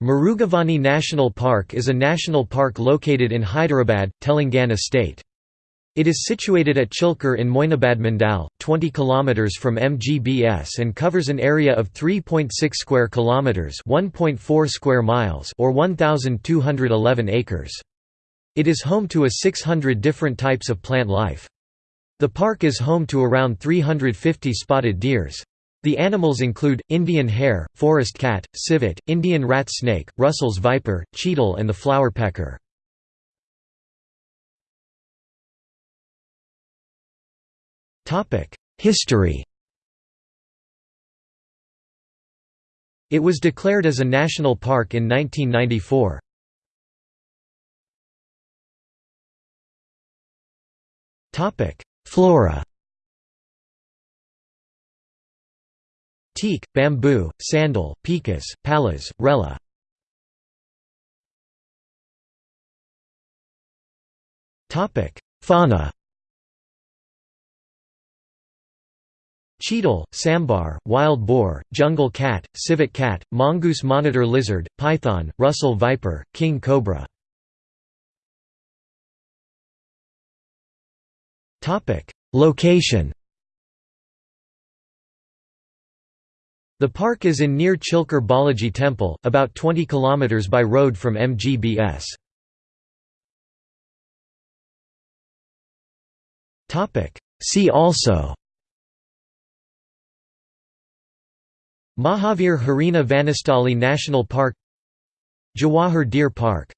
Mrugavani National Park is a national park located in Hyderabad, Telangana state. It is situated at Chilkur in Moinabad Mandal, 20 km from MGBS and covers an area of 3.6 square kilometers, 1.4 square miles or 1211 acres. It is home to a 600 different types of plant life. The park is home to around 350 spotted deers. The animals include, Indian hare, forest cat, civet, Indian rat snake, Russell's viper, cheetal and the flowerpecker. History It was declared as a national park in 1994. Flora teak, bamboo, sandal, picas, pallas, rella. Fauna Cheetal, sambar, wild boar, jungle cat, civet cat, mongoose monitor lizard, python, Russell viper, king cobra. Location The park is in near Chilkur Balaji Temple, about 20 km by road from MGBS. See also Mahavir Harina Vanastali National Park Jawahar Deer Park